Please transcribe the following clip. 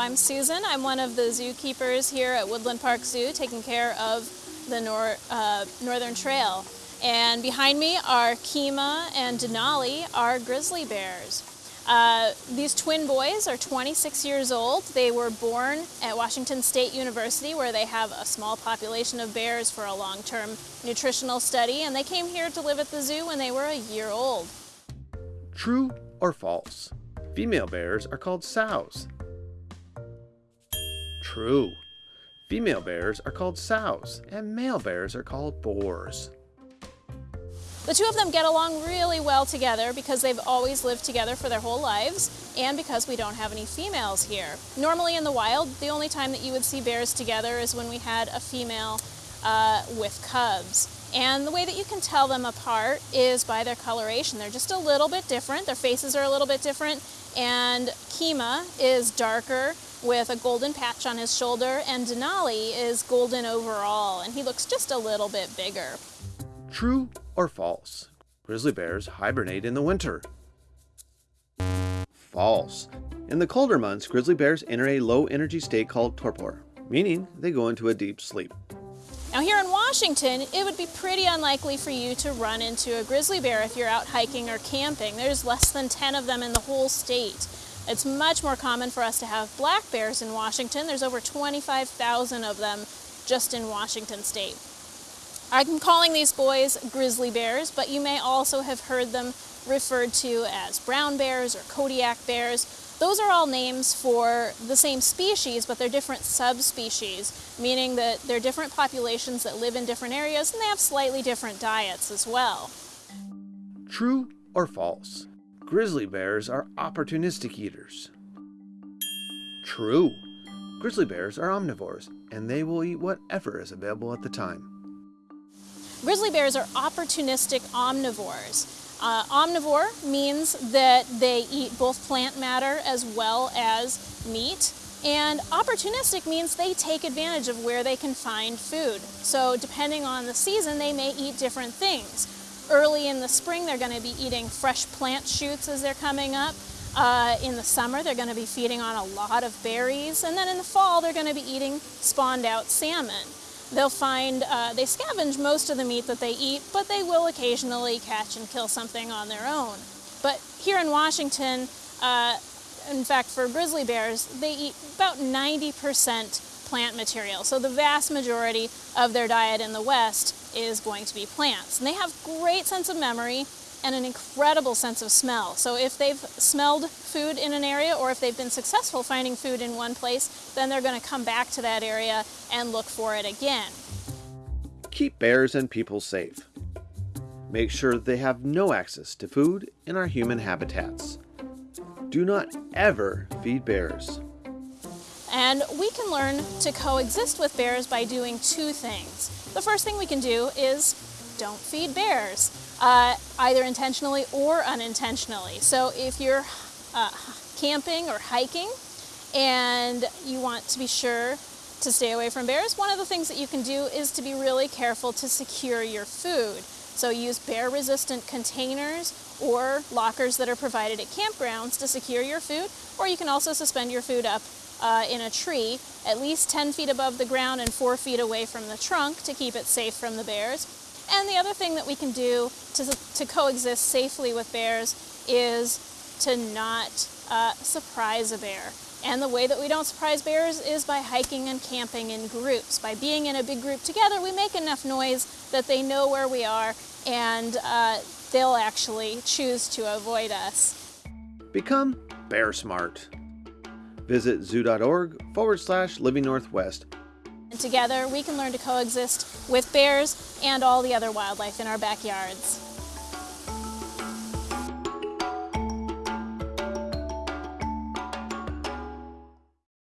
I'm Susan. I'm one of the zookeepers here at Woodland Park Zoo taking care of the nor uh, Northern Trail. And behind me are Keema and Denali, our grizzly bears. Uh, these twin boys are 26 years old. They were born at Washington State University where they have a small population of bears for a long-term nutritional study and they came here to live at the zoo when they were a year old. True or false? Female bears are called sows. True. Female bears are called sows and male bears are called boars. The two of them get along really well together because they've always lived together for their whole lives and because we don't have any females here. Normally in the wild, the only time that you would see bears together is when we had a female uh, with cubs. And the way that you can tell them apart is by their coloration. They're just a little bit different. Their faces are a little bit different. And Keema is darker with a golden patch on his shoulder and Denali is golden overall and he looks just a little bit bigger. True or false? Grizzly bears hibernate in the winter. False. In the colder months, grizzly bears enter a low energy state called torpor, meaning they go into a deep sleep. Now here in Washington, it would be pretty unlikely for you to run into a grizzly bear if you're out hiking or camping. There's less than 10 of them in the whole state. It's much more common for us to have black bears in Washington. There's over 25,000 of them just in Washington state. I'm calling these boys grizzly bears, but you may also have heard them referred to as brown bears or Kodiak bears. Those are all names for the same species, but they're different subspecies, meaning that they're different populations that live in different areas and they have slightly different diets as well. True or false? Grizzly bears are opportunistic eaters. True. Grizzly bears are omnivores, and they will eat whatever is available at the time. Grizzly bears are opportunistic omnivores. Uh, omnivore means that they eat both plant matter as well as meat. And opportunistic means they take advantage of where they can find food. So depending on the season, they may eat different things. Early in the spring, they're going to be eating fresh plant shoots as they're coming up. Uh, in the summer, they're going to be feeding on a lot of berries. And then in the fall, they're going to be eating spawned out salmon. They'll find, uh, they scavenge most of the meat that they eat, but they will occasionally catch and kill something on their own. But here in Washington, uh, in fact for grizzly bears, they eat about 90% plant material. So the vast majority of their diet in the West is going to be plants. And they have great sense of memory and an incredible sense of smell. So if they've smelled food in an area or if they've been successful finding food in one place, then they're going to come back to that area and look for it again. Keep bears and people safe. Make sure they have no access to food in our human habitats. Do not ever feed bears. And we can learn to coexist with bears by doing two things. The first thing we can do is don't feed bears uh, either intentionally or unintentionally. So if you're uh, camping or hiking and you want to be sure to stay away from bears, one of the things that you can do is to be really careful to secure your food. So use bear-resistant containers or lockers that are provided at campgrounds to secure your food, or you can also suspend your food up uh, in a tree at least 10 feet above the ground and 4 feet away from the trunk to keep it safe from the bears. And the other thing that we can do to, to coexist safely with bears is to not uh, surprise a bear. And the way that we don't surprise bears is by hiking and camping in groups. By being in a big group together, we make enough noise that they know where we are and uh, they'll actually choose to avoid us. Become bear smart. Visit zoo.org forward slash living northwest and together we can learn to coexist with bears and all the other wildlife in our backyards.